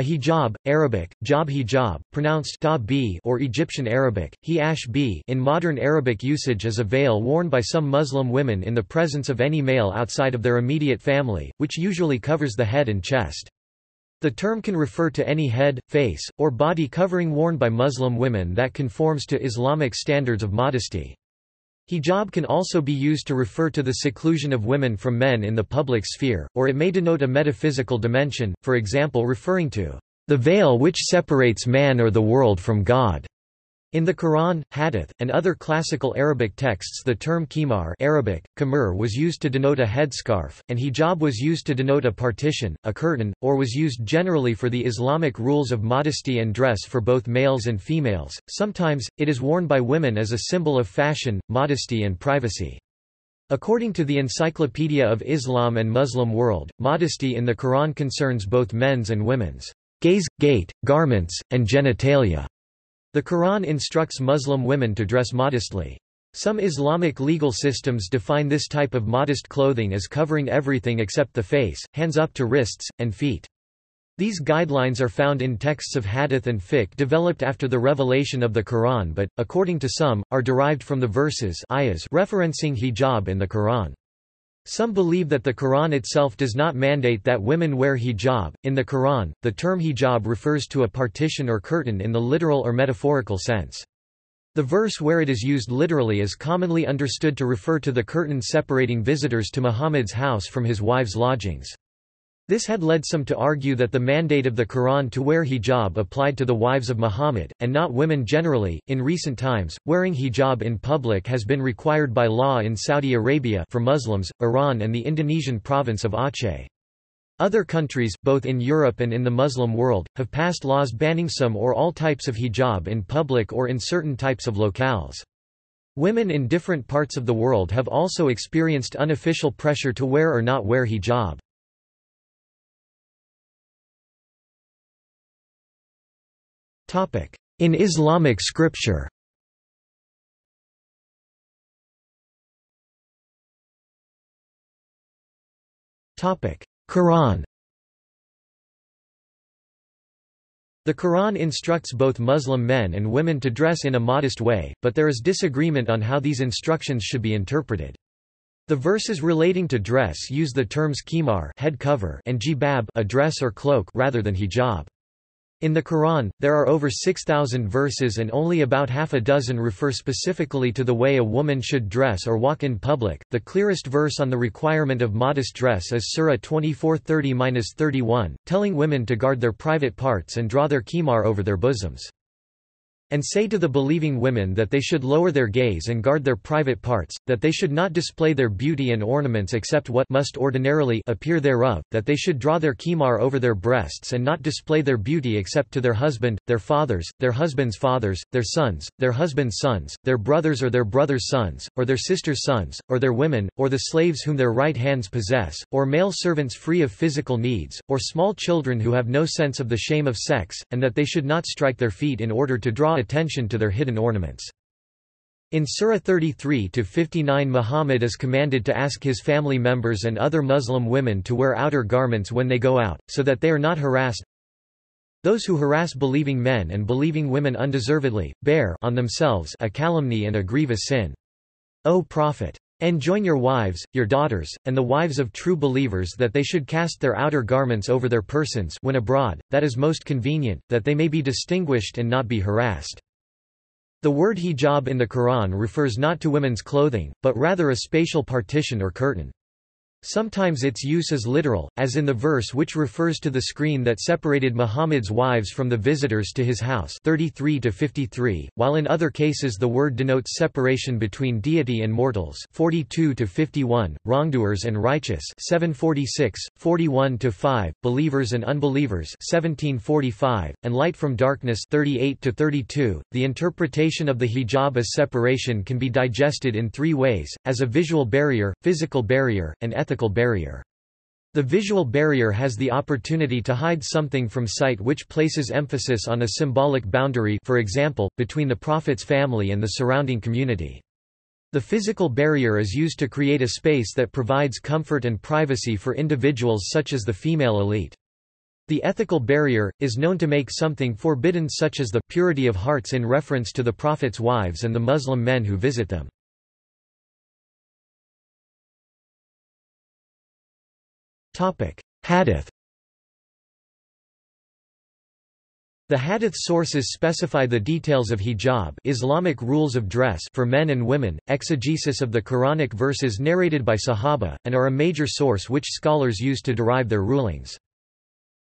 A hijab, Arabic, jab hijab, pronounced or Egyptian Arabic, b in modern Arabic usage is a veil worn by some Muslim women in the presence of any male outside of their immediate family, which usually covers the head and chest. The term can refer to any head, face, or body covering worn by Muslim women that conforms to Islamic standards of modesty. Hijab can also be used to refer to the seclusion of women from men in the public sphere, or it may denote a metaphysical dimension, for example referring to the veil which separates man or the world from God. In the Quran, Hadith, and other classical Arabic texts the term khimar Arabic, khimar was used to denote a headscarf, and hijab was used to denote a partition, a curtain, or was used generally for the Islamic rules of modesty and dress for both males and females. Sometimes, it is worn by women as a symbol of fashion, modesty and privacy. According to the Encyclopedia of Islam and Muslim World, modesty in the Quran concerns both men's and women's gaze, gait, garments, and genitalia. The Quran instructs Muslim women to dress modestly. Some Islamic legal systems define this type of modest clothing as covering everything except the face, hands up to wrists, and feet. These guidelines are found in texts of hadith and fiqh developed after the revelation of the Quran but, according to some, are derived from the verses referencing hijab in the Quran. Some believe that the Quran itself does not mandate that women wear hijab. In the Quran, the term hijab refers to a partition or curtain in the literal or metaphorical sense. The verse where it is used literally is commonly understood to refer to the curtain separating visitors to Muhammad's house from his wives' lodgings. This had led some to argue that the mandate of the Quran to wear hijab applied to the wives of Muhammad, and not women generally. In recent times, wearing hijab in public has been required by law in Saudi Arabia for Muslims, Iran, and the Indonesian province of Aceh. Other countries, both in Europe and in the Muslim world, have passed laws banning some or all types of hijab in public or in certain types of locales. Women in different parts of the world have also experienced unofficial pressure to wear or not wear hijab. In Islamic scripture Quran The Quran instructs both Muslim men and women to dress in a modest way, but there is disagreement on how these instructions should be interpreted. The verses relating to dress use the terms khimar head cover and jibab a dress or cloak rather than hijab. In the Quran, there are over 6,000 verses and only about half a dozen refer specifically to the way a woman should dress or walk in public. The clearest verse on the requirement of modest dress is Surah 24:30-31, telling women to guard their private parts and draw their khimar over their bosoms and say to the believing women that they should lower their gaze and guard their private parts, that they should not display their beauty and ornaments except what must ordinarily appear thereof, that they should draw their khimar over their breasts and not display their beauty except to their husband, their fathers, their husbands' fathers, their sons, their husbands' sons, their brothers or their brothers' sons, or their sisters' sons, or their women, or the slaves whom their right hands possess, or male servants free of physical needs, or small children who have no sense of the shame of sex, and that they should not strike their feet in order to draw attention to their hidden ornaments. In Surah 33-59 Muhammad is commanded to ask his family members and other Muslim women to wear outer garments when they go out, so that they are not harassed. Those who harass believing men and believing women undeservedly, bear on themselves a calumny and a grievous sin. O Prophet! Enjoin your wives, your daughters, and the wives of true believers that they should cast their outer garments over their persons when abroad, that is most convenient, that they may be distinguished and not be harassed. The word hijab in the Quran refers not to women's clothing, but rather a spatial partition or curtain. Sometimes its use is literal, as in the verse which refers to the screen that separated Muhammad's wives from the visitors to his house 33 to 53, while in other cases the word denotes separation between deity and mortals 42 to 51, wrongdoers and righteous 746, 41 5, believers and unbelievers 1745, and light from darkness 38 to 32. The interpretation of the hijab as separation can be digested in three ways, as a visual barrier, physical barrier, and ethical ethical barrier. The visual barrier has the opportunity to hide something from sight which places emphasis on a symbolic boundary for example, between the Prophet's family and the surrounding community. The physical barrier is used to create a space that provides comfort and privacy for individuals such as the female elite. The ethical barrier, is known to make something forbidden such as the purity of hearts in reference to the Prophet's wives and the Muslim men who visit them. Hadith The hadith sources specify the details of hijab Islamic rules of dress for men and women, exegesis of the Quranic verses narrated by Sahaba, and are a major source which scholars use to derive their rulings.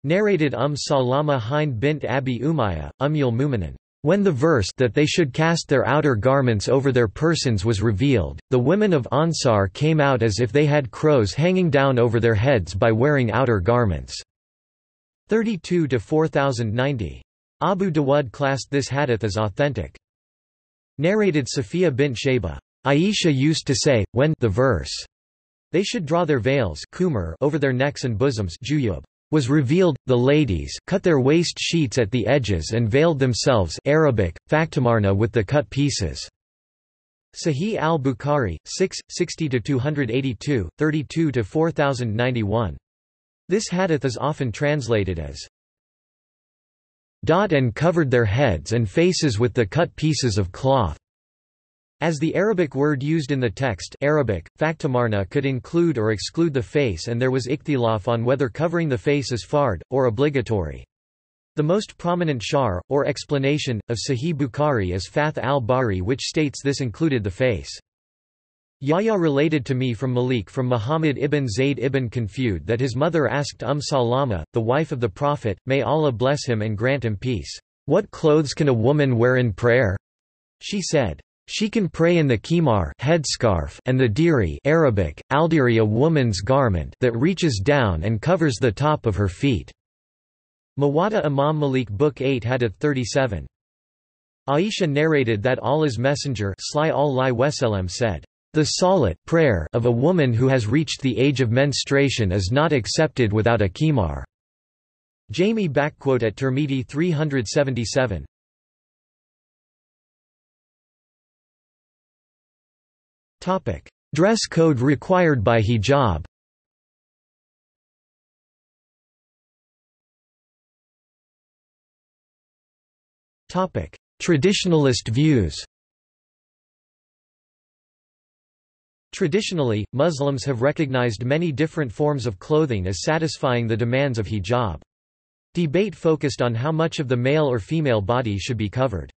Narrated Umm Salama Hind bint Abi Umayya, Ummul Muminin. When the verse that they should cast their outer garments over their persons was revealed, the women of Ansar came out as if they had crows hanging down over their heads by wearing outer garments. 32 to 4090. Abu Dawud classed this hadith as authentic. Narrated Safiya bint Shayba. Aisha used to say, when the verse, they should draw their veils over their necks and bosoms was revealed, the ladies cut their waist sheets at the edges and veiled themselves Arabic, faktamarna with the cut pieces. Sahih al-Bukhari, 6, 60–282, 32–4091. This hadith is often translated as dot and covered their heads and faces with the cut pieces of cloth. As the Arabic word used in the text Arabic, faktamarna could include or exclude the face and there was ikhtilaf on whether covering the face is fard, or obligatory. The most prominent shar, or explanation, of Sahih Bukhari is Fath al-Bari which states this included the face. Yahya related to me from Malik from Muhammad ibn Zayd ibn Qunfudh that his mother asked Umm Salama, the wife of the Prophet, may Allah bless him and grant him peace, "'What clothes can a woman wear in prayer?' She said, she can pray in the khimar headscarf and the diri Arabic, aldiri a woman's garment that reaches down and covers the top of her feet. Muwatta Imam Malik Book 8 Hadith 37. Aisha narrated that Allah's Messenger said, The salat prayer of a woman who has reached the age of menstruation is not accepted without a khimar. Jami at Tirmidhi 377. Dress code required by hijab Traditionalist views Traditionally, Muslims have recognized many different forms of clothing as satisfying the demands of hijab. Debate focused on how much of the male or female body should be covered.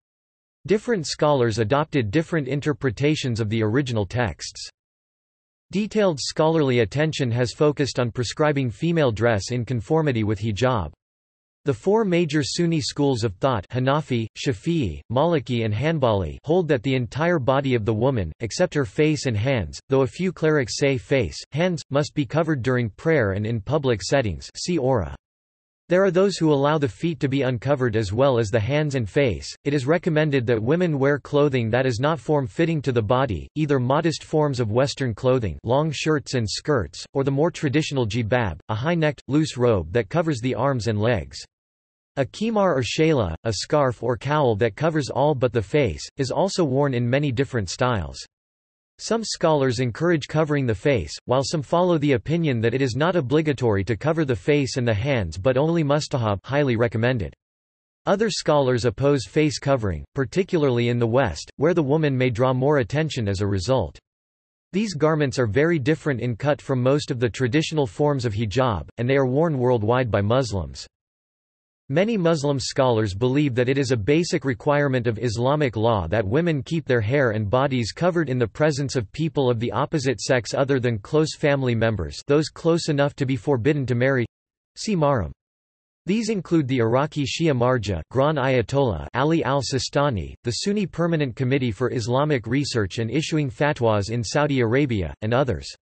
Different scholars adopted different interpretations of the original texts. Detailed scholarly attention has focused on prescribing female dress in conformity with hijab. The four major Sunni schools of thought Hanafi, Shafi'i, Maliki and Hanbali hold that the entire body of the woman, except her face and hands, though a few clerics say face, hands, must be covered during prayer and in public settings see awrah. There are those who allow the feet to be uncovered as well as the hands and face. It is recommended that women wear clothing that is not form-fitting to the body, either modest forms of Western clothing long shirts and skirts, or the more traditional jibab, a high-necked, loose robe that covers the arms and legs. A khimar or shayla, a scarf or cowl that covers all but the face, is also worn in many different styles. Some scholars encourage covering the face, while some follow the opinion that it is not obligatory to cover the face and the hands but only mustahab highly recommended. Other scholars oppose face covering, particularly in the West, where the woman may draw more attention as a result. These garments are very different in cut from most of the traditional forms of hijab, and they are worn worldwide by Muslims. Many Muslim scholars believe that it is a basic requirement of Islamic law that women keep their hair and bodies covered in the presence of people of the opposite sex other than close family members those close enough to be forbidden to marry. See Mahram. These include the Iraqi Shia Marja Grand Ayatollah Ali al-Sistani, the Sunni Permanent Committee for Islamic Research and issuing fatwas in Saudi Arabia, and others.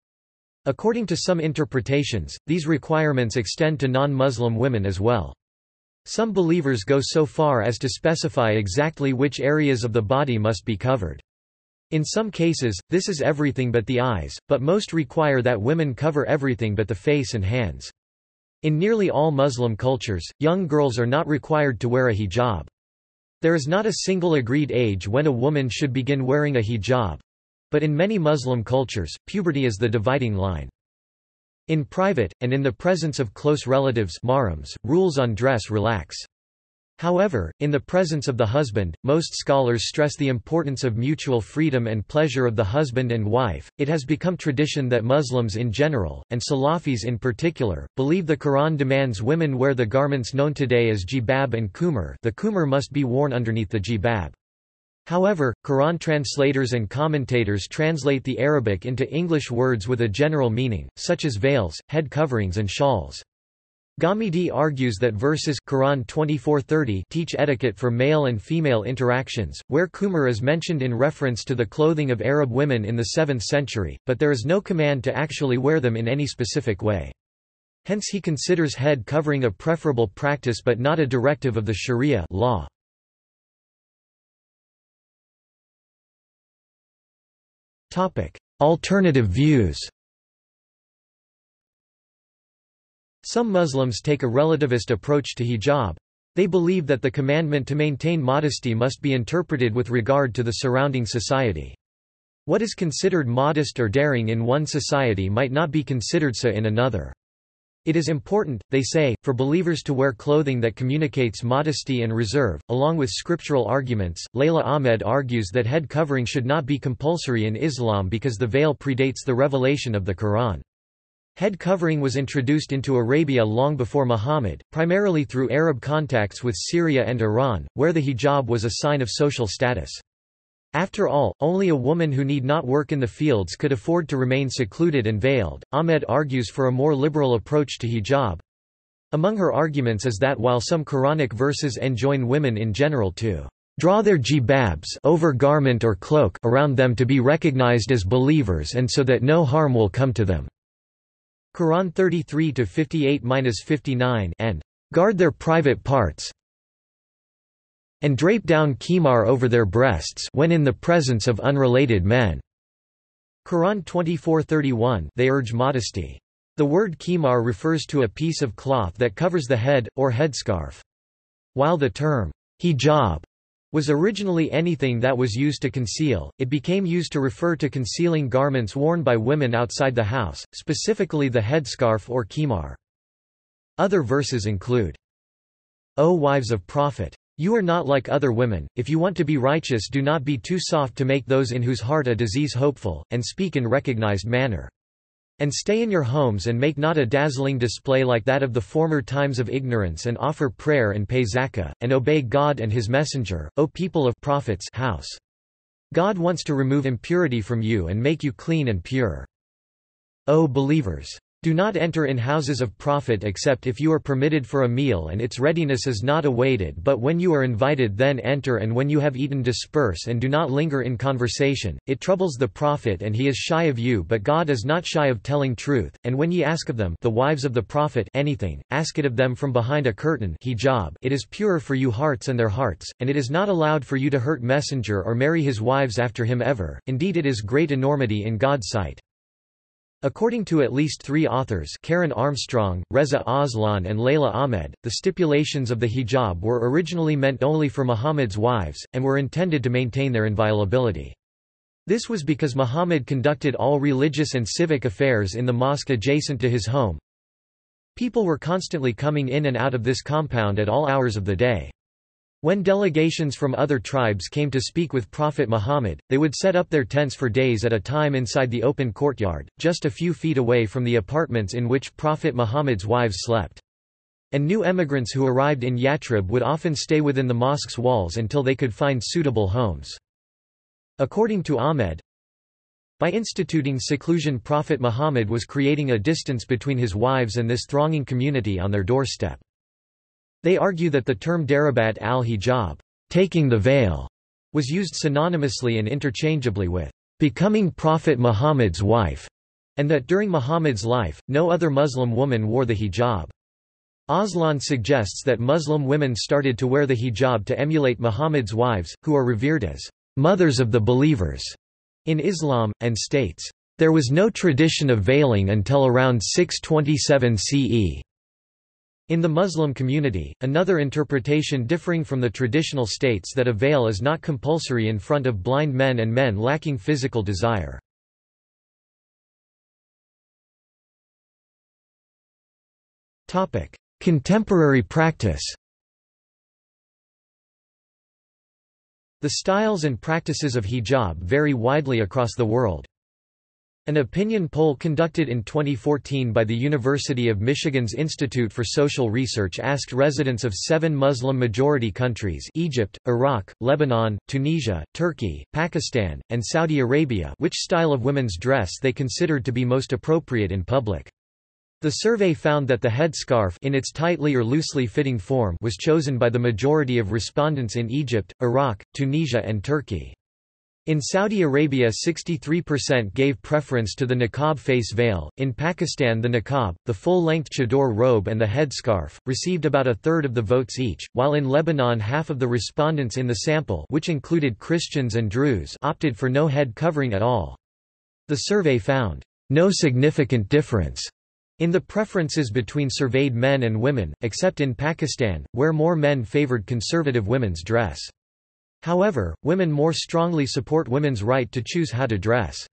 According to some interpretations, these requirements extend to non-Muslim women as well. Some believers go so far as to specify exactly which areas of the body must be covered. In some cases, this is everything but the eyes, but most require that women cover everything but the face and hands. In nearly all Muslim cultures, young girls are not required to wear a hijab. There is not a single agreed age when a woman should begin wearing a hijab. But in many Muslim cultures, puberty is the dividing line. In private, and in the presence of close relatives rules on dress relax. However, in the presence of the husband, most scholars stress the importance of mutual freedom and pleasure of the husband and wife. It has become tradition that Muslims in general, and Salafis in particular, believe the Quran demands women wear the garments known today as jibab and khimar. The khimar must be worn underneath the jibab. However, Quran translators and commentators translate the Arabic into English words with a general meaning, such as veils, head coverings and shawls. Ghamidi argues that verses Quran 24:30 teach etiquette for male and female interactions, where khimar is mentioned in reference to the clothing of Arab women in the 7th century, but there is no command to actually wear them in any specific way. Hence he considers head covering a preferable practice but not a directive of the sharia law. Alternative views Some Muslims take a relativist approach to hijab. They believe that the commandment to maintain modesty must be interpreted with regard to the surrounding society. What is considered modest or daring in one society might not be considered so in another. It is important, they say, for believers to wear clothing that communicates modesty and reserve. Along with scriptural arguments, Leila Ahmed argues that head covering should not be compulsory in Islam because the veil predates the revelation of the Quran. Head covering was introduced into Arabia long before Muhammad, primarily through Arab contacts with Syria and Iran, where the hijab was a sign of social status. After all, only a woman who need not work in the fields could afford to remain secluded and veiled. Ahmed argues for a more liberal approach to hijab. Among her arguments is that while some Quranic verses enjoin women in general to draw their jibabs over garment or cloak around them to be recognized as believers and so that no harm will come to them. Quran 33 to 58-59 and guard their private parts and drape down khimar over their breasts when in the presence of unrelated men. Quran 24:31 They urge modesty. The word khimar refers to a piece of cloth that covers the head or headscarf. While the term hijab was originally anything that was used to conceal, it became used to refer to concealing garments worn by women outside the house, specifically the headscarf or khimar. Other verses include, O wives of Prophet! You are not like other women, if you want to be righteous do not be too soft to make those in whose heart a disease hopeful, and speak in recognized manner. And stay in your homes and make not a dazzling display like that of the former times of ignorance and offer prayer and pay zakah, and obey God and his messenger, O people of prophets house. God wants to remove impurity from you and make you clean and pure. O believers! Do not enter in houses of prophet except if you are permitted for a meal and its readiness is not awaited but when you are invited then enter and when you have eaten disperse and do not linger in conversation, it troubles the prophet and he is shy of you but God is not shy of telling truth, and when ye ask of them the wives of the prophet anything, ask it of them from behind a curtain hijab. It is purer for you hearts and their hearts, and it is not allowed for you to hurt messenger or marry his wives after him ever, indeed it is great enormity in God's sight. According to at least three authors Karen Armstrong, Reza Aslan and Leila Ahmed, the stipulations of the hijab were originally meant only for Muhammad's wives, and were intended to maintain their inviolability. This was because Muhammad conducted all religious and civic affairs in the mosque adjacent to his home. People were constantly coming in and out of this compound at all hours of the day. When delegations from other tribes came to speak with Prophet Muhammad, they would set up their tents for days at a time inside the open courtyard, just a few feet away from the apartments in which Prophet Muhammad's wives slept. And new emigrants who arrived in Yathrib would often stay within the mosque's walls until they could find suitable homes. According to Ahmed, by instituting seclusion Prophet Muhammad was creating a distance between his wives and this thronging community on their doorstep. They argue that the term darabat al-hijab, taking the veil, was used synonymously and interchangeably with becoming Prophet Muhammad's wife, and that during Muhammad's life, no other Muslim woman wore the hijab. Aslan suggests that Muslim women started to wear the hijab to emulate Muhammad's wives, who are revered as mothers of the believers in Islam, and states, there was no tradition of veiling until around 627 CE. In the Muslim community, another interpretation differing from the traditional states that a veil is not compulsory in front of blind men and men lacking physical desire. Contemporary practice The styles and practices of hijab vary widely across the world. An opinion poll conducted in 2014 by the University of Michigan's Institute for Social Research asked residents of seven Muslim-majority countries Egypt, Iraq, Lebanon, Tunisia, Turkey, Pakistan, and Saudi Arabia which style of women's dress they considered to be most appropriate in public. The survey found that the headscarf in its tightly or loosely fitting form was chosen by the majority of respondents in Egypt, Iraq, Tunisia and Turkey. In Saudi Arabia 63% gave preference to the niqab face veil, in Pakistan the niqab, the full-length chador robe and the headscarf, received about a third of the votes each, while in Lebanon half of the respondents in the sample which included Christians and Druze opted for no head covering at all. The survey found, "...no significant difference." In the preferences between surveyed men and women, except in Pakistan, where more men favored conservative women's dress. However, women more strongly support women's right to choose how to dress.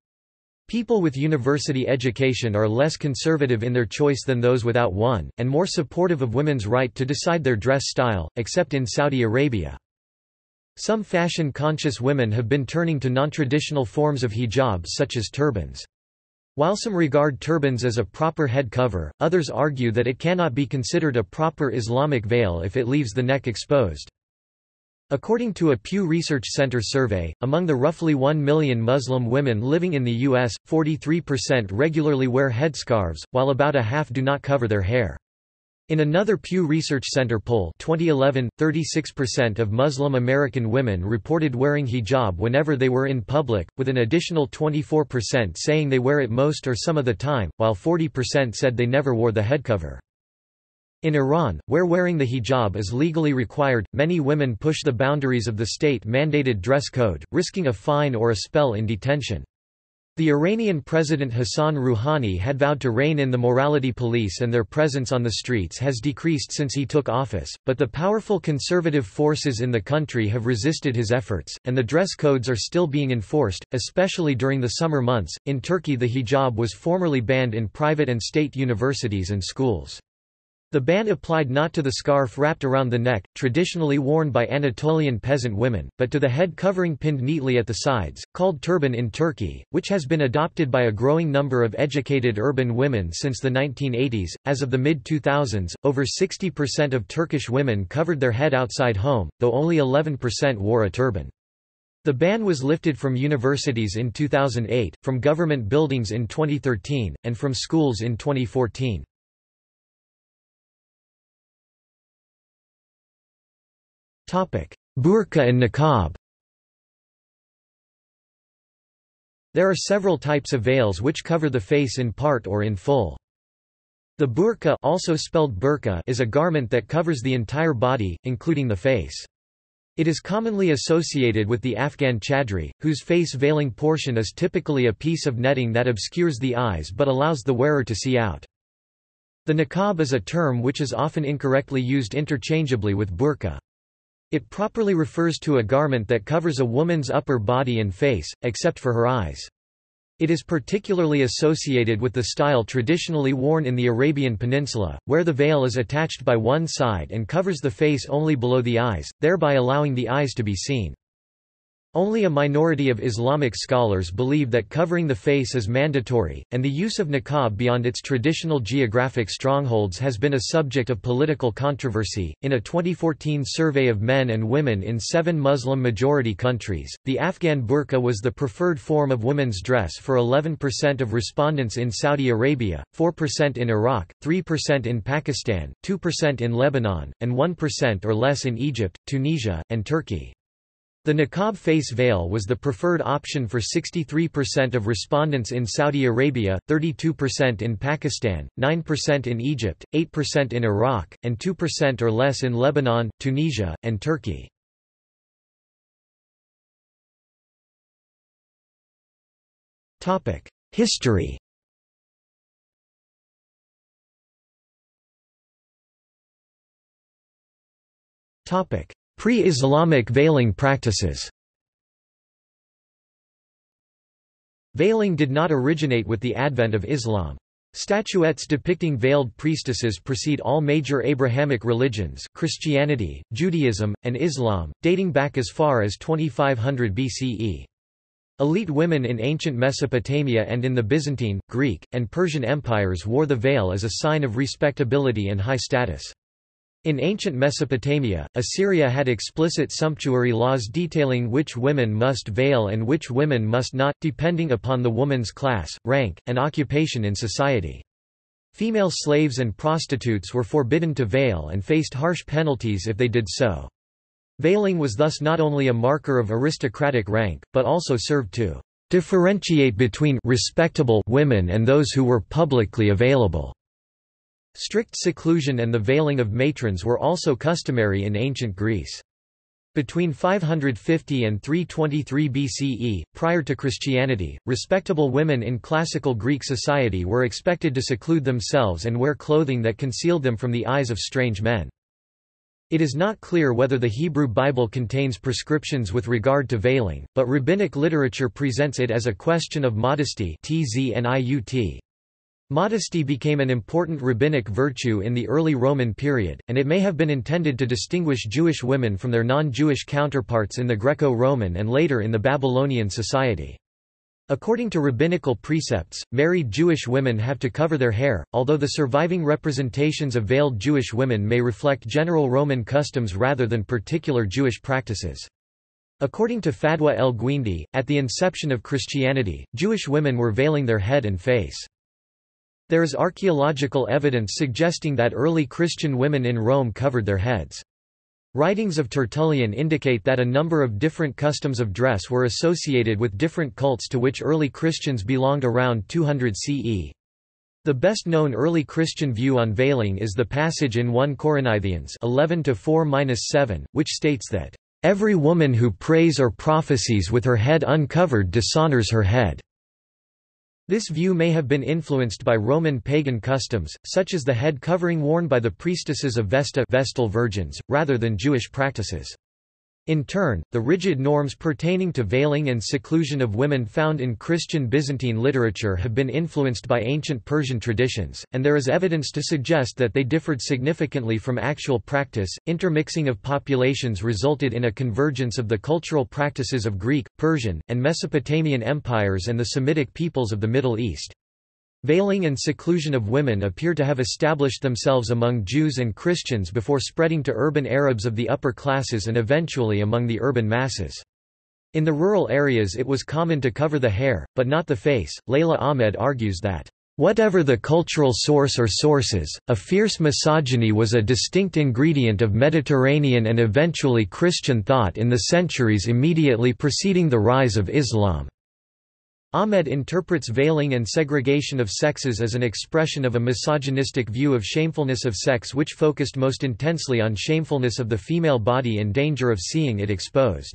People with university education are less conservative in their choice than those without one, and more supportive of women's right to decide their dress style, except in Saudi Arabia. Some fashion-conscious women have been turning to non-traditional forms of hijab such as turbans. While some regard turbans as a proper head cover, others argue that it cannot be considered a proper Islamic veil if it leaves the neck exposed. According to a Pew Research Center survey, among the roughly 1 million Muslim women living in the U.S., 43% regularly wear headscarves, while about a half do not cover their hair. In another Pew Research Center poll 2011, 36% of Muslim American women reported wearing hijab whenever they were in public, with an additional 24% saying they wear it most or some of the time, while 40% said they never wore the headcover. In Iran, where wearing the hijab is legally required, many women push the boundaries of the state-mandated dress code, risking a fine or a spell in detention. The Iranian President Hassan Rouhani had vowed to rein in the morality police and their presence on the streets has decreased since he took office, but the powerful conservative forces in the country have resisted his efforts, and the dress codes are still being enforced, especially during the summer months. In Turkey, the hijab was formerly banned in private and state universities and schools. The ban applied not to the scarf wrapped around the neck, traditionally worn by Anatolian peasant women, but to the head covering pinned neatly at the sides, called turban in Turkey, which has been adopted by a growing number of educated urban women since the 1980s. As of the mid 2000s, over 60% of Turkish women covered their head outside home, though only 11% wore a turban. The ban was lifted from universities in 2008, from government buildings in 2013, and from schools in 2014. Burqa and niqab There are several types of veils which cover the face in part or in full. The burqa also spelled burqa is a garment that covers the entire body, including the face. It is commonly associated with the Afghan chadri, whose face-veiling portion is typically a piece of netting that obscures the eyes but allows the wearer to see out. The niqab is a term which is often incorrectly used interchangeably with burqa. It properly refers to a garment that covers a woman's upper body and face, except for her eyes. It is particularly associated with the style traditionally worn in the Arabian Peninsula, where the veil is attached by one side and covers the face only below the eyes, thereby allowing the eyes to be seen. Only a minority of Islamic scholars believe that covering the face is mandatory, and the use of niqab beyond its traditional geographic strongholds has been a subject of political controversy. In a 2014 survey of men and women in seven Muslim majority countries, the Afghan burqa was the preferred form of women's dress for 11% of respondents in Saudi Arabia, 4% in Iraq, 3% in Pakistan, 2% in Lebanon, and 1% or less in Egypt, Tunisia, and Turkey. The niqab face veil was the preferred option for 63% of respondents in Saudi Arabia, 32% in Pakistan, 9% in Egypt, 8% in Iraq, and 2% or less in Lebanon, Tunisia, and Turkey. History Topic: Pre-Islamic veiling practices Veiling did not originate with the advent of Islam. Statuettes depicting veiled priestesses precede all major Abrahamic religions Christianity, Judaism, and Islam, dating back as far as 2500 BCE. Elite women in ancient Mesopotamia and in the Byzantine, Greek, and Persian empires wore the veil as a sign of respectability and high status. In ancient Mesopotamia, Assyria had explicit sumptuary laws detailing which women must veil and which women must not, depending upon the woman's class, rank, and occupation in society. Female slaves and prostitutes were forbidden to veil and faced harsh penalties if they did so. Veiling was thus not only a marker of aristocratic rank, but also served to differentiate between respectable women and those who were publicly available. Strict seclusion and the veiling of matrons were also customary in ancient Greece. Between 550 and 323 BCE, prior to Christianity, respectable women in classical Greek society were expected to seclude themselves and wear clothing that concealed them from the eyes of strange men. It is not clear whether the Hebrew Bible contains prescriptions with regard to veiling, but rabbinic literature presents it as a question of modesty Modesty became an important rabbinic virtue in the early Roman period, and it may have been intended to distinguish Jewish women from their non-Jewish counterparts in the Greco-Roman and later in the Babylonian society. According to rabbinical precepts, married Jewish women have to cover their hair, although the surviving representations of veiled Jewish women may reflect general Roman customs rather than particular Jewish practices. According to Fadwa el-Guindi, at the inception of Christianity, Jewish women were veiling their head and face. There is archaeological evidence suggesting that early Christian women in Rome covered their heads. Writings of Tertullian indicate that a number of different customs of dress were associated with different cults to which early Christians belonged around 200 CE. The best-known early Christian view on veiling is the passage in 1 Corinthians 11-4-7, which states that, "...every woman who prays or prophesies with her head uncovered dishonors her head." This view may have been influenced by Roman pagan customs, such as the head covering worn by the priestesses of Vesta Vestal virgins, rather than Jewish practices. In turn, the rigid norms pertaining to veiling and seclusion of women found in Christian Byzantine literature have been influenced by ancient Persian traditions, and there is evidence to suggest that they differed significantly from actual practice. Intermixing of populations resulted in a convergence of the cultural practices of Greek, Persian, and Mesopotamian empires and the Semitic peoples of the Middle East. Veiling and seclusion of women appear to have established themselves among Jews and Christians before spreading to urban Arabs of the upper classes and eventually among the urban masses. In the rural areas it was common to cover the hair, but not the face. Leila Ahmed argues that, Whatever the cultural source or sources, a fierce misogyny was a distinct ingredient of Mediterranean and eventually Christian thought in the centuries immediately preceding the rise of Islam. Ahmed interprets veiling and segregation of sexes as an expression of a misogynistic view of shamefulness of sex which focused most intensely on shamefulness of the female body and danger of seeing it exposed.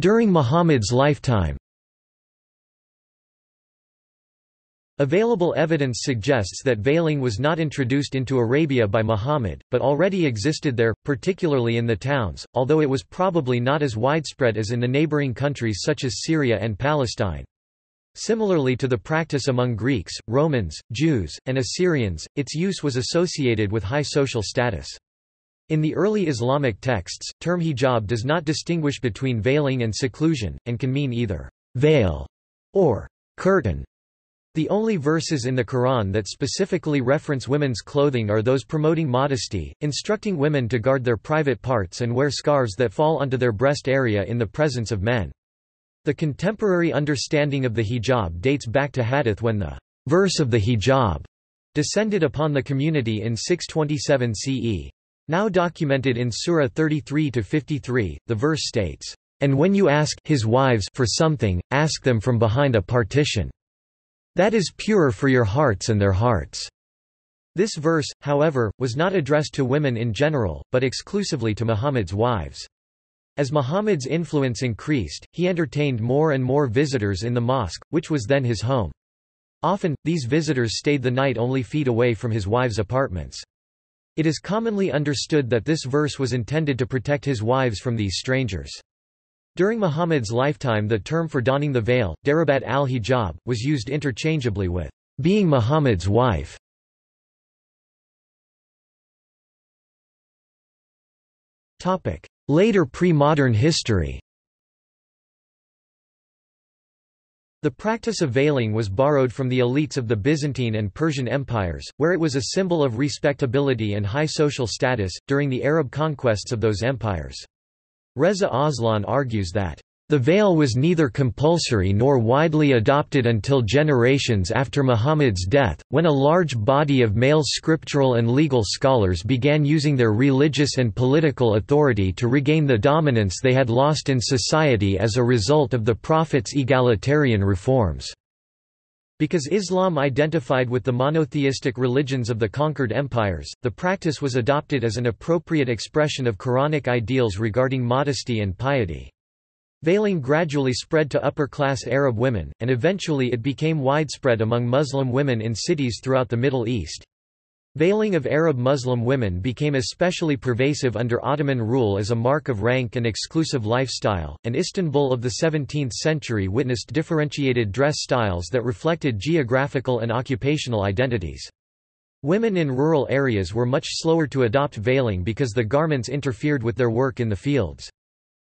During Muhammad's lifetime Available evidence suggests that veiling was not introduced into Arabia by Muhammad, but already existed there, particularly in the towns, although it was probably not as widespread as in the neighboring countries such as Syria and Palestine. Similarly to the practice among Greeks, Romans, Jews, and Assyrians, its use was associated with high social status. In the early Islamic texts, term hijab does not distinguish between veiling and seclusion, and can mean either veil or curtain. The only verses in the Quran that specifically reference women's clothing are those promoting modesty, instructing women to guard their private parts and wear scarves that fall onto their breast area in the presence of men. The contemporary understanding of the hijab dates back to Hadith when the verse of the hijab descended upon the community in 627 CE. Now documented in Surah 33-53, the verse states, "...and when you ask his wives for something, ask them from behind a partition." That is purer for your hearts and their hearts. This verse, however, was not addressed to women in general, but exclusively to Muhammad's wives. As Muhammad's influence increased, he entertained more and more visitors in the mosque, which was then his home. Often, these visitors stayed the night only feet away from his wives' apartments. It is commonly understood that this verse was intended to protect his wives from these strangers. During Muhammad's lifetime the term for donning the veil, darabat al-hijab, was used interchangeably with being Muhammad's wife. Later pre-modern history The practice of veiling was borrowed from the elites of the Byzantine and Persian empires, where it was a symbol of respectability and high social status, during the Arab conquests of those empires. Reza Aslan argues that the veil was neither compulsory nor widely adopted until generations after Muhammad's death, when a large body of male scriptural and legal scholars began using their religious and political authority to regain the dominance they had lost in society as a result of the Prophet's egalitarian reforms. Because Islam identified with the monotheistic religions of the conquered empires, the practice was adopted as an appropriate expression of Quranic ideals regarding modesty and piety. Veiling gradually spread to upper-class Arab women, and eventually it became widespread among Muslim women in cities throughout the Middle East. Veiling of Arab Muslim women became especially pervasive under Ottoman rule as a mark of rank and exclusive lifestyle, and Istanbul of the 17th century witnessed differentiated dress styles that reflected geographical and occupational identities. Women in rural areas were much slower to adopt veiling because the garments interfered with their work in the fields.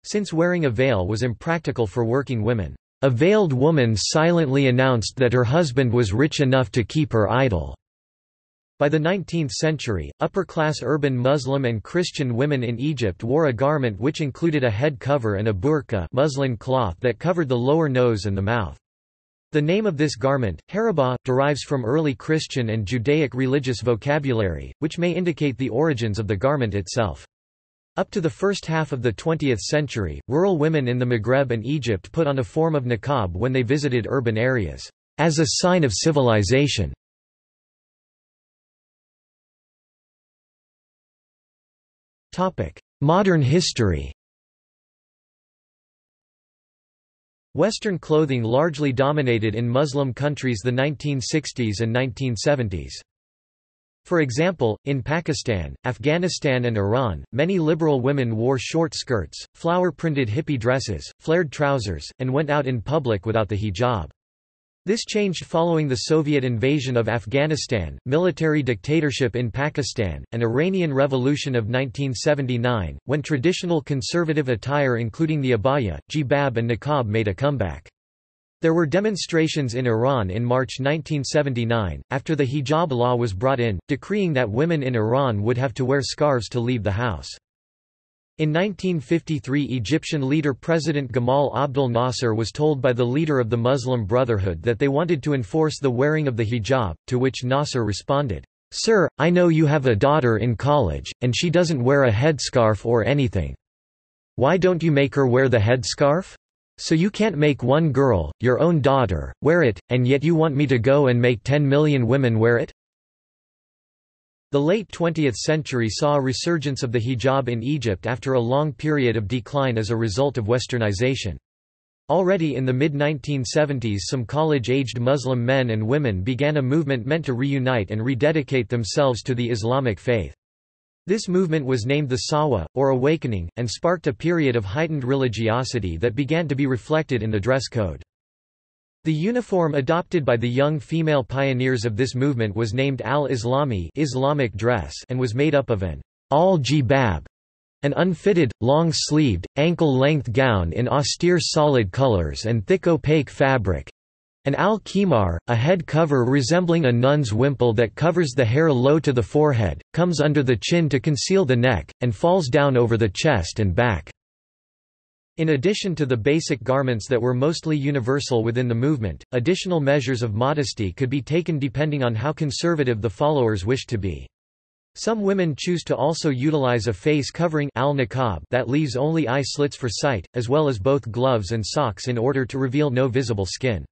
Since wearing a veil was impractical for working women, a veiled woman silently announced that her husband was rich enough to keep her idle. By the 19th century, upper-class urban Muslim and Christian women in Egypt wore a garment which included a head cover and a burqa muslin cloth that covered the lower nose and the mouth. The name of this garment, harabah, derives from early Christian and Judaic religious vocabulary, which may indicate the origins of the garment itself. Up to the first half of the 20th century, rural women in the Maghreb and Egypt put on a form of niqab when they visited urban areas, as a sign of civilization. Modern history Western clothing largely dominated in Muslim countries the 1960s and 1970s. For example, in Pakistan, Afghanistan and Iran, many liberal women wore short skirts, flower-printed hippie dresses, flared trousers, and went out in public without the hijab. This changed following the Soviet invasion of Afghanistan, military dictatorship in Pakistan, and Iranian Revolution of 1979, when traditional conservative attire including the abaya, jibab and niqab made a comeback. There were demonstrations in Iran in March 1979, after the hijab law was brought in, decreeing that women in Iran would have to wear scarves to leave the house. In 1953 Egyptian leader President Gamal Abdel Nasser was told by the leader of the Muslim Brotherhood that they wanted to enforce the wearing of the hijab, to which Nasser responded, "'Sir, I know you have a daughter in college, and she doesn't wear a headscarf or anything. Why don't you make her wear the headscarf?' So you can't make one girl, your own daughter, wear it, and yet you want me to go and make 10 million women wear it? The late 20th century saw a resurgence of the hijab in Egypt after a long period of decline as a result of westernization. Already in the mid-1970s some college-aged Muslim men and women began a movement meant to reunite and rededicate themselves to the Islamic faith. This movement was named the Sahwa, or Awakening, and sparked a period of heightened religiosity that began to be reflected in the dress code. The uniform adopted by the young female pioneers of this movement was named al-Islami Islamic dress and was made up of an al-jibab, an unfitted, long-sleeved, ankle-length gown in austere solid colors and thick opaque fabric, an al-khimar, a head cover resembling a nun's wimple that covers the hair low to the forehead, comes under the chin to conceal the neck, and falls down over the chest and back. In addition to the basic garments that were mostly universal within the movement, additional measures of modesty could be taken depending on how conservative the followers wished to be. Some women choose to also utilize a face covering al that leaves only eye slits for sight, as well as both gloves and socks in order to reveal no visible skin.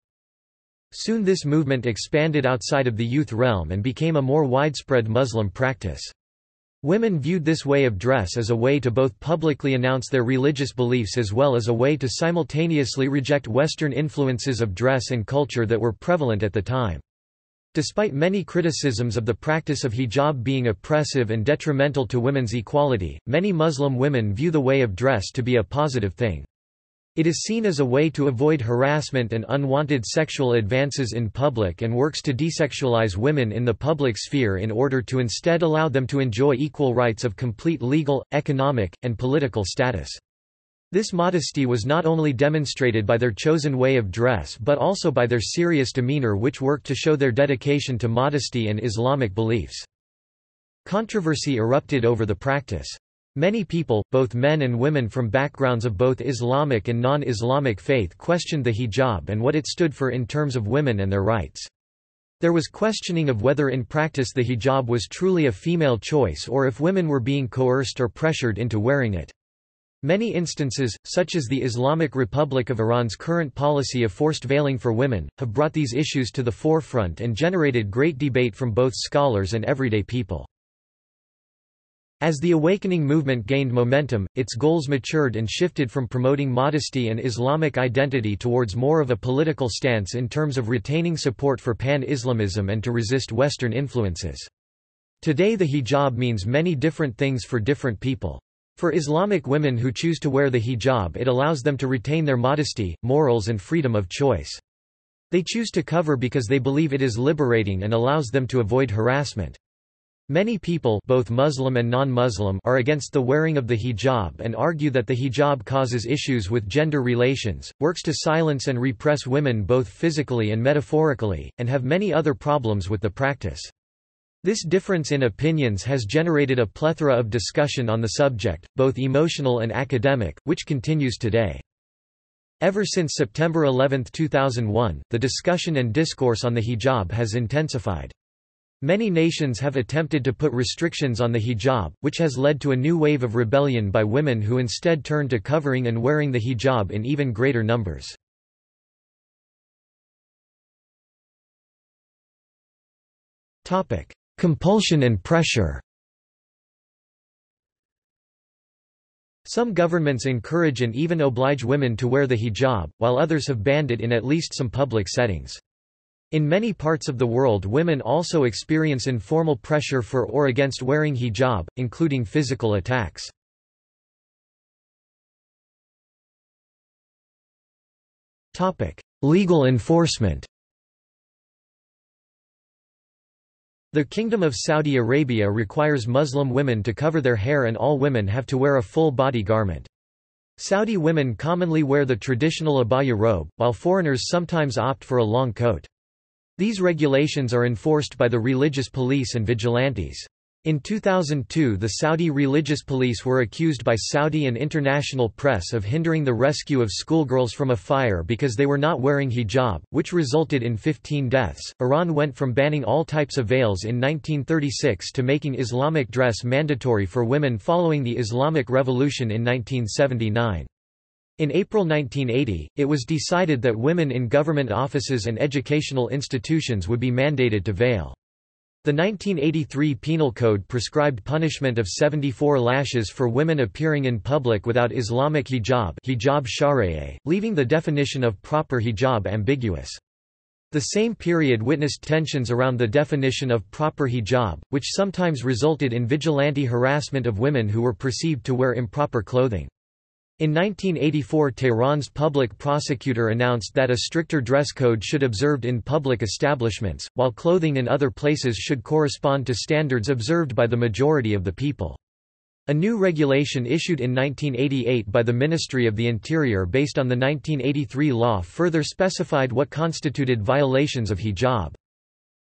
Soon this movement expanded outside of the youth realm and became a more widespread Muslim practice. Women viewed this way of dress as a way to both publicly announce their religious beliefs as well as a way to simultaneously reject Western influences of dress and culture that were prevalent at the time. Despite many criticisms of the practice of hijab being oppressive and detrimental to women's equality, many Muslim women view the way of dress to be a positive thing. It is seen as a way to avoid harassment and unwanted sexual advances in public and works to desexualize women in the public sphere in order to instead allow them to enjoy equal rights of complete legal, economic, and political status. This modesty was not only demonstrated by their chosen way of dress but also by their serious demeanor which worked to show their dedication to modesty and Islamic beliefs. Controversy erupted over the practice. Many people, both men and women from backgrounds of both Islamic and non-Islamic faith questioned the hijab and what it stood for in terms of women and their rights. There was questioning of whether in practice the hijab was truly a female choice or if women were being coerced or pressured into wearing it. Many instances, such as the Islamic Republic of Iran's current policy of forced veiling for women, have brought these issues to the forefront and generated great debate from both scholars and everyday people. As the awakening movement gained momentum, its goals matured and shifted from promoting modesty and Islamic identity towards more of a political stance in terms of retaining support for pan-Islamism and to resist Western influences. Today the hijab means many different things for different people. For Islamic women who choose to wear the hijab it allows them to retain their modesty, morals and freedom of choice. They choose to cover because they believe it is liberating and allows them to avoid harassment. Many people both Muslim and non-Muslim are against the wearing of the hijab and argue that the hijab causes issues with gender relations, works to silence and repress women both physically and metaphorically, and have many other problems with the practice. This difference in opinions has generated a plethora of discussion on the subject, both emotional and academic, which continues today. Ever since September 11, 2001, the discussion and discourse on the hijab has intensified. Many nations have attempted to put restrictions on the hijab, which has led to a new wave of rebellion by women who instead turn to covering and wearing the hijab in even greater numbers. Compulsion and pressure Some governments encourage and even oblige women to wear the hijab, while others have banned it in at least some public settings. In many parts of the world women also experience informal pressure for or against wearing hijab, including physical attacks. Legal enforcement The Kingdom of Saudi Arabia requires Muslim women to cover their hair and all women have to wear a full body garment. Saudi women commonly wear the traditional abaya robe, while foreigners sometimes opt for a long coat. These regulations are enforced by the religious police and vigilantes. In 2002 the Saudi religious police were accused by Saudi and international press of hindering the rescue of schoolgirls from a fire because they were not wearing hijab, which resulted in 15 deaths. Iran went from banning all types of veils in 1936 to making Islamic dress mandatory for women following the Islamic Revolution in 1979. In April 1980, it was decided that women in government offices and educational institutions would be mandated to veil. The 1983 Penal Code prescribed punishment of 74 lashes for women appearing in public without Islamic hijab, hijab leaving the definition of proper hijab ambiguous. The same period witnessed tensions around the definition of proper hijab, which sometimes resulted in vigilante harassment of women who were perceived to wear improper clothing. In 1984 Tehran's public prosecutor announced that a stricter dress code should be observed in public establishments, while clothing in other places should correspond to standards observed by the majority of the people. A new regulation issued in 1988 by the Ministry of the Interior based on the 1983 law further specified what constituted violations of hijab.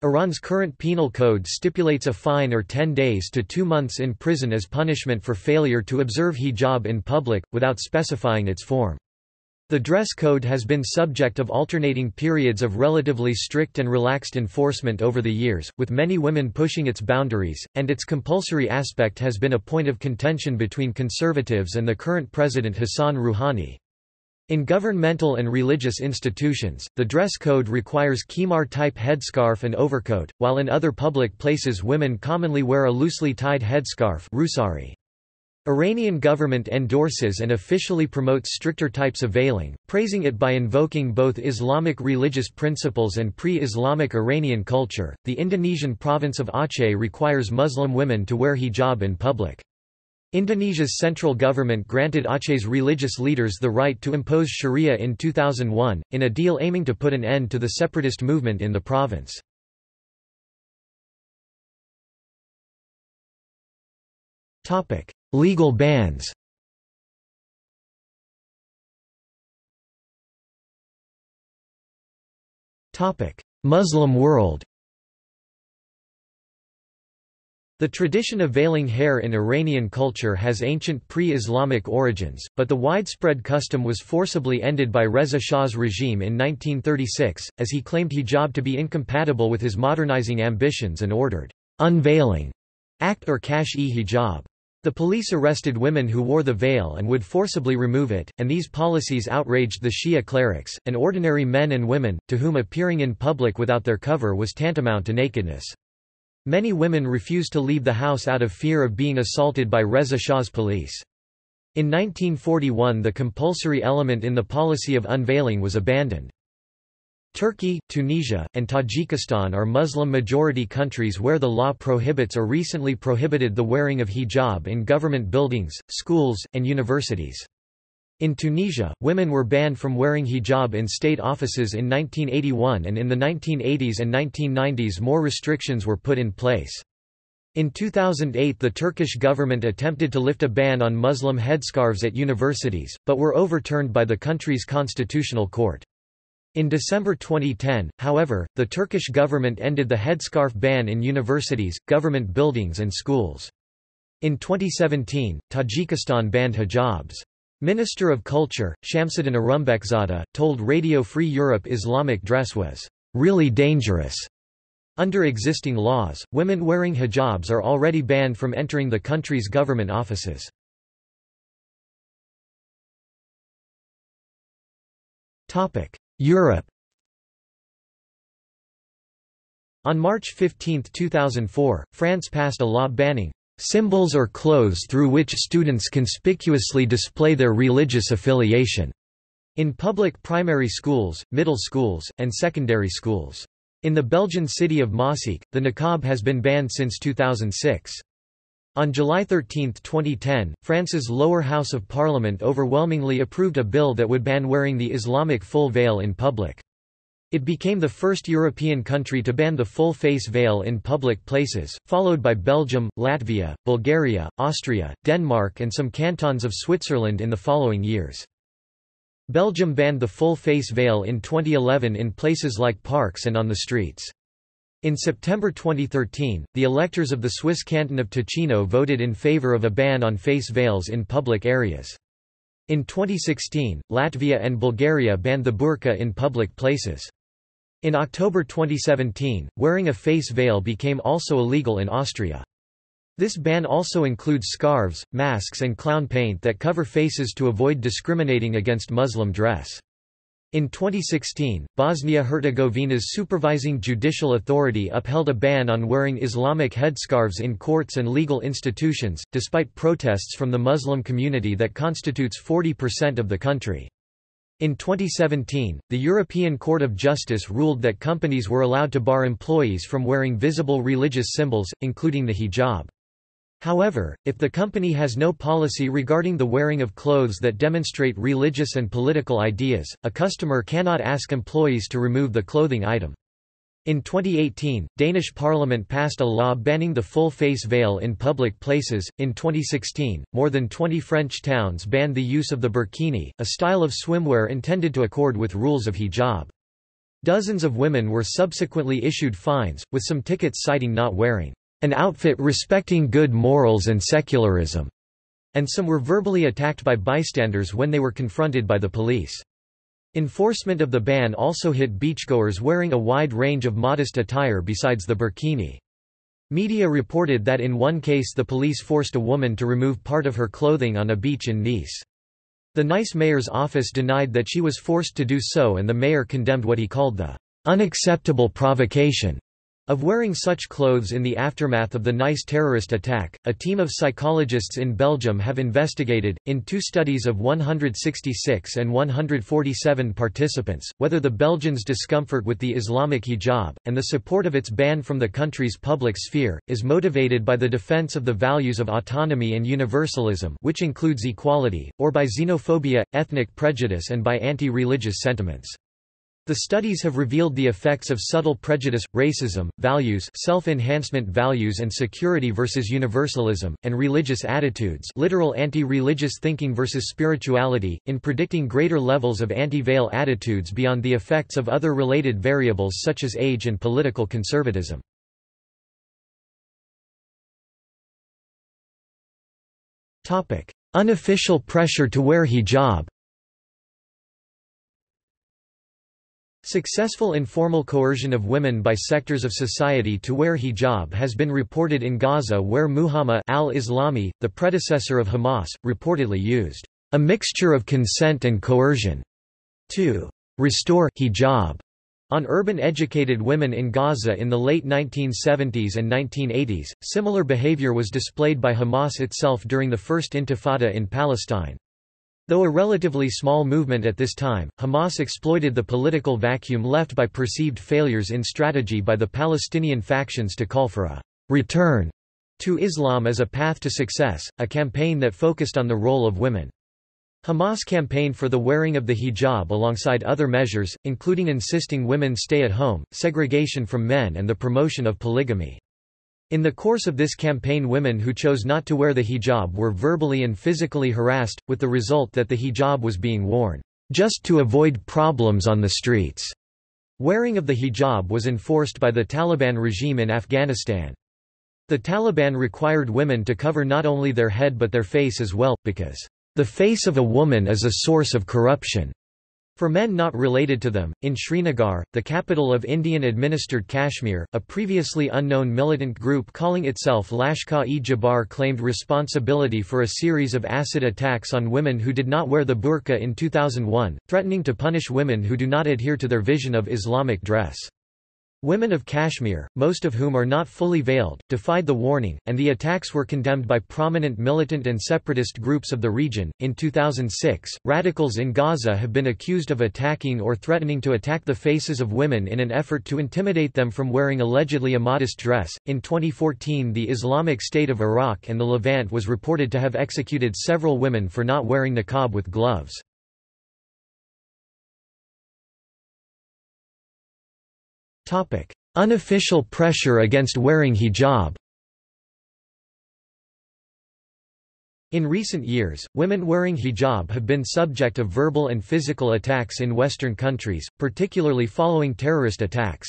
Iran's current penal code stipulates a fine or 10 days to two months in prison as punishment for failure to observe hijab in public, without specifying its form. The dress code has been subject of alternating periods of relatively strict and relaxed enforcement over the years, with many women pushing its boundaries, and its compulsory aspect has been a point of contention between conservatives and the current president Hassan Rouhani. In governmental and religious institutions, the dress code requires khimar-type headscarf and overcoat, while in other public places women commonly wear a loosely tied headscarf rusari. Iranian government endorses and officially promotes stricter types of veiling, praising it by invoking both Islamic religious principles and pre-Islamic Iranian culture. The Indonesian province of Aceh requires Muslim women to wear hijab in public. Indonesia's central government granted Aceh's religious leaders the right to impose sharia in 2001, in a deal aiming to put an end to the separatist movement in the province. Legal bans Muslim world The tradition of veiling hair in Iranian culture has ancient pre-Islamic origins, but the widespread custom was forcibly ended by Reza Shah's regime in 1936, as he claimed hijab to be incompatible with his modernizing ambitions and ordered unveiling act or kashf-e-hijab. The police arrested women who wore the veil and would forcibly remove it, and these policies outraged the Shia clerics, and ordinary men and women, to whom appearing in public without their cover was tantamount to nakedness. Many women refused to leave the house out of fear of being assaulted by Reza Shah's police. In 1941 the compulsory element in the policy of unveiling was abandoned. Turkey, Tunisia, and Tajikistan are Muslim-majority countries where the law prohibits or recently prohibited the wearing of hijab in government buildings, schools, and universities. In Tunisia, women were banned from wearing hijab in state offices in 1981 and in the 1980s and 1990s more restrictions were put in place. In 2008 the Turkish government attempted to lift a ban on Muslim headscarves at universities, but were overturned by the country's constitutional court. In December 2010, however, the Turkish government ended the headscarf ban in universities, government buildings and schools. In 2017, Tajikistan banned hijabs. Minister of Culture, Shamsiddin Orumbekzoda, told Radio Free Europe Islamic dress was really dangerous. Under existing laws, women wearing hijabs are already banned from entering the country's government offices. Europe On March 15, 2004, France passed a law banning symbols or clothes through which students conspicuously display their religious affiliation, in public primary schools, middle schools, and secondary schools. In the Belgian city of Maaseik, the niqab has been banned since 2006. On July 13, 2010, France's lower house of parliament overwhelmingly approved a bill that would ban wearing the Islamic full veil in public. It became the first European country to ban the full face veil in public places, followed by Belgium, Latvia, Bulgaria, Austria, Denmark and some cantons of Switzerland in the following years. Belgium banned the full face veil in 2011 in places like parks and on the streets. In September 2013, the electors of the Swiss canton of Ticino voted in favor of a ban on face veils in public areas. In 2016, Latvia and Bulgaria banned the burqa in public places. In October 2017, wearing a face veil became also illegal in Austria. This ban also includes scarves, masks and clown paint that cover faces to avoid discriminating against Muslim dress. In 2016, Bosnia-Herzegovina's supervising judicial authority upheld a ban on wearing Islamic headscarves in courts and legal institutions, despite protests from the Muslim community that constitutes 40% of the country. In 2017, the European Court of Justice ruled that companies were allowed to bar employees from wearing visible religious symbols, including the hijab. However, if the company has no policy regarding the wearing of clothes that demonstrate religious and political ideas, a customer cannot ask employees to remove the clothing item. In 2018, Danish parliament passed a law banning the full face veil in public places. In 2016, more than 20 French towns banned the use of the burkini, a style of swimwear intended to accord with rules of hijab. Dozens of women were subsequently issued fines, with some tickets citing not wearing an outfit respecting good morals and secularism, and some were verbally attacked by bystanders when they were confronted by the police. Enforcement of the ban also hit beachgoers wearing a wide range of modest attire besides the burkini. Media reported that in one case the police forced a woman to remove part of her clothing on a beach in Nice. The Nice mayor's office denied that she was forced to do so and the mayor condemned what he called the unacceptable provocation Of wearing such clothes in the aftermath of the Nice terrorist attack, a team of psychologists in Belgium have investigated, in two studies of 166 and 147 participants, whether the Belgians' discomfort with the Islamic hijab, and the support of its ban from the country's public sphere, is motivated by the defense of the values of autonomy and universalism which includes equality, or by xenophobia, ethnic prejudice and by anti-religious sentiments. The studies have revealed the effects of subtle prejudice, racism, values self-enhancement values and security versus universalism, and religious attitudes literal anti-religious thinking versus spirituality, in predicting greater levels of anti-veil attitudes beyond the effects of other related variables such as age and political conservatism. Unofficial pressure to wear hijab Successful informal coercion of women by sectors of society to wear hijab has been reported in Gaza where Mujama al-Islami, the predecessor of Hamas, reportedly used a mixture of consent and coercion to restore hijab on urban educated women in Gaza in the late 1970s and 1980s. Similar behavior was displayed by Hamas itself during the First Intifada in Palestine. Though a relatively small movement at this time, Hamas exploited the political vacuum left by perceived failures in strategy by the Palestinian factions to call for a return to Islam as a path to success, a campaign that focused on the role of women. Hamas campaigned for the wearing of the hijab alongside other measures, including insisting women stay at home, segregation from men and the promotion of polygamy. In the course of this campaign women who chose not to wear the hijab were verbally and physically harassed, with the result that the hijab was being worn, "...just to avoid problems on the streets." Wearing of the hijab was enforced by the Taliban regime in Afghanistan. The Taliban required women to cover not only their head but their face as well, because, "...the face of a woman is a source of corruption." For men not related to them, in Srinagar, the capital of Indian-administered Kashmir, a previously unknown militant group calling itself Lashkar-e-Jabbar claimed responsibility for a series of acid attacks on women who did not wear the burqa in 2001, threatening to punish women who do not adhere to their vision of Islamic dress. Women of Kashmir, most of whom are not fully veiled, defied the warning, and the attacks were condemned by prominent militant and separatist groups of the region. In 2006, radicals in Gaza have been accused of attacking or threatening to attack the faces of women in an effort to intimidate them from wearing allegedly a modest dress. In 2014, the Islamic State of Iraq and the Levant was reported to have executed several women for not wearing niqab with gloves. Unofficial pressure against wearing hijab In recent years, women wearing hijab have been subject of verbal and physical attacks in Western countries, particularly following terrorist attacks.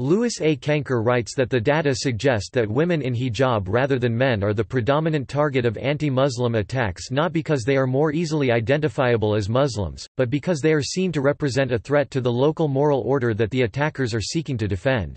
Louis A. Cainkar writes that the data suggest that women in hijab rather than men are the predominant target of anti-Muslim attacks not because they are more easily identifiable as Muslims, but because they are seen to represent a threat to the local moral order that the attackers are seeking to defend.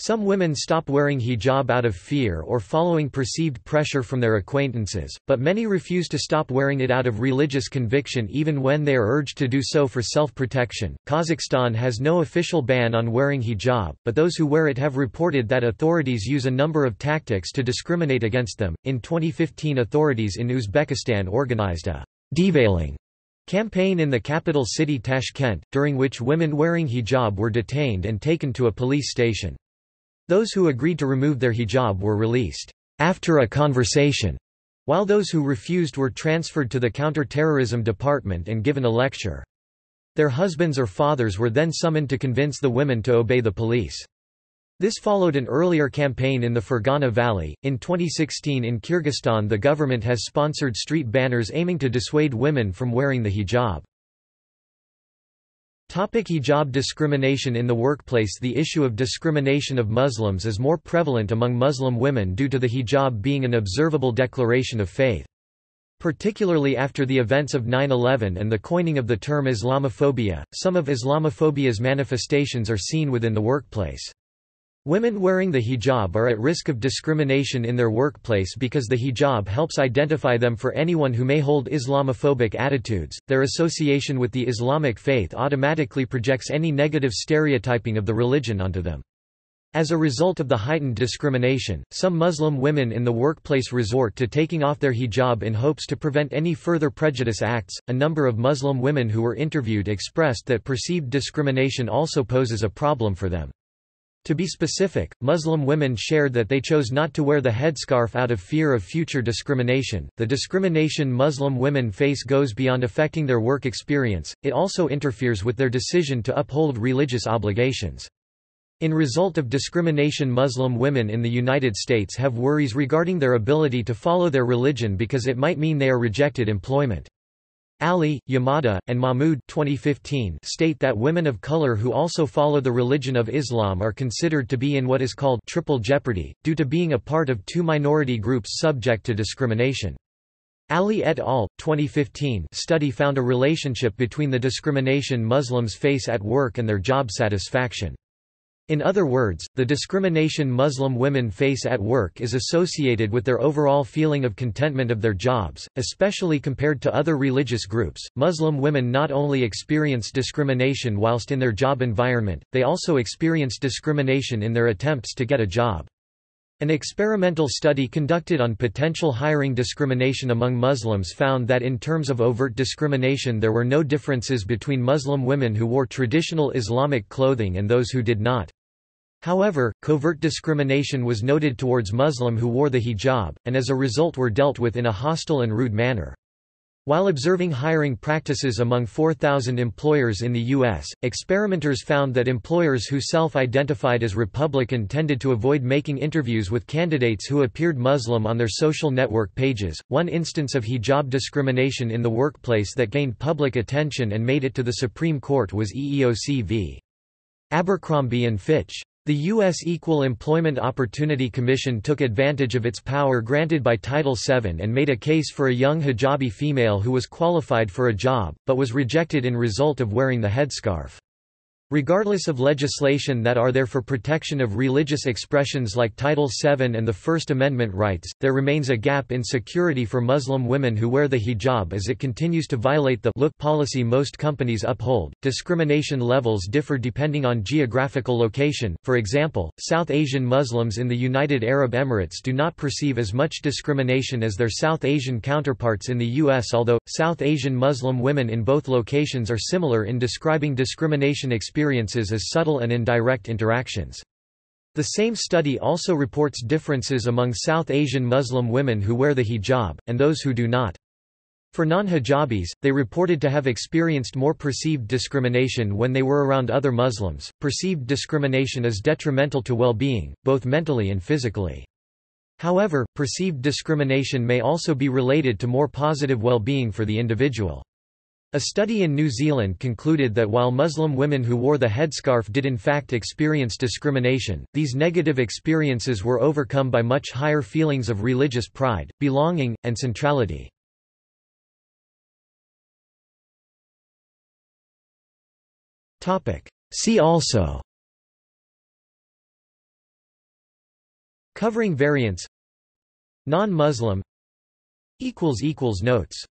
Some women stop wearing hijab out of fear or following perceived pressure from their acquaintances, but many refuse to stop wearing it out of religious conviction even when they are urged to do so for self-protection. Kazakhstan has no official ban on wearing hijab, but those who wear it have reported that authorities use a number of tactics to discriminate against them. In 2015, authorities in Uzbekistan organized a deveiling campaign in the capital city Tashkent, during which women wearing hijab were detained and taken to a police station. Those who agreed to remove their hijab were released after a conversation, while those who refused were transferred to the counter-terrorism department and given a lecture. Their husbands or fathers were then summoned to convince the women to obey the police. This followed an earlier campaign in the Fergana Valley. In 2016 in Kyrgyzstan, the government has sponsored street banners aiming to dissuade women from wearing the hijab. Topic hijab discrimination in the workplace The issue of discrimination of Muslims is more prevalent among Muslim women due to the hijab being an observable declaration of faith. Particularly after the events of 9-11 and the coining of the term Islamophobia, some of Islamophobia's manifestations are seen within the workplace. Women wearing the hijab are at risk of discrimination in their workplace because the hijab helps identify them for anyone who may hold Islamophobic attitudes. Their association with the Islamic faith automatically projects any negative stereotyping of the religion onto them. As a result of the heightened discrimination, some Muslim women in the workplace resort to taking off their hijab in hopes to prevent any further prejudice acts. A number of Muslim women who were interviewed expressed that perceived discrimination also poses a problem for them. To be specific, Muslim women shared that they chose not to wear the headscarf out of fear of future discrimination. The discrimination Muslim women face goes beyond affecting their work experience, it also interferes with their decision to uphold religious obligations. In result of discrimination Muslim women in the United States have worries regarding their ability to follow their religion because it might mean they are rejected employment. Ali, Yamada, and Mahmood 2015 state that women of color who also follow the religion of Islam are considered to be in what is called triple jeopardy, due to being a part of two minority groups subject to discrimination. Ali et al. 2015 study found a relationship between the discrimination Muslims face at work and their job satisfaction. In other words, the discrimination Muslim women face at work is associated with their overall feeling of contentment of their jobs, especially compared to other religious groups. Muslim women not only experience discrimination whilst in their job environment, they also experience discrimination in their attempts to get a job. An experimental study conducted on potential hiring discrimination among Muslims found that in terms of overt discrimination there were no differences between Muslim women who wore traditional Islamic clothing and those who did not. However, covert discrimination was noted towards Muslim who wore the hijab, and as a result were dealt with in a hostile and rude manner. While observing hiring practices among 4,000 employers in the U.S., experimenters found that employers who self-identified as Republican tended to avoid making interviews with candidates who appeared Muslim on their social network pages. One instance of hijab discrimination in the workplace that gained public attention and made it to the Supreme Court was EEOC v. Abercrombie and Fitch. The U.S. Equal Employment Opportunity Commission took advantage of its power granted by Title VII and made a case for a young hijabi female who was qualified for a job, but was rejected in result of wearing the headscarf. Regardless of legislation that are there for protection of religious expressions like Title VII and the First Amendment rights, there remains a gap in security for Muslim women who wear the hijab as it continues to violate the look policy most companies uphold. Discrimination levels differ depending on geographical location. For example, South Asian Muslims in the United Arab Emirates do not perceive as much discrimination as their South Asian counterparts in the US, although South Asian Muslim women in both locations are similar in describing discrimination experiences experiences as subtle and indirect interactions. The same study also reports differences among South Asian Muslim women who wear the hijab, and those who do not. For non-hijabis, they reported to have experienced more perceived discrimination when they were around other Muslims. Perceived discrimination is detrimental to well-being, both mentally and physically. However, perceived discrimination may also be related to more positive well-being for the individual. A study in New Zealand concluded that while Muslim women who wore the headscarf did in fact experience discrimination, these negative experiences were overcome by much higher feelings of religious pride, belonging, and centrality. See also Covering variants Non-Muslim Notes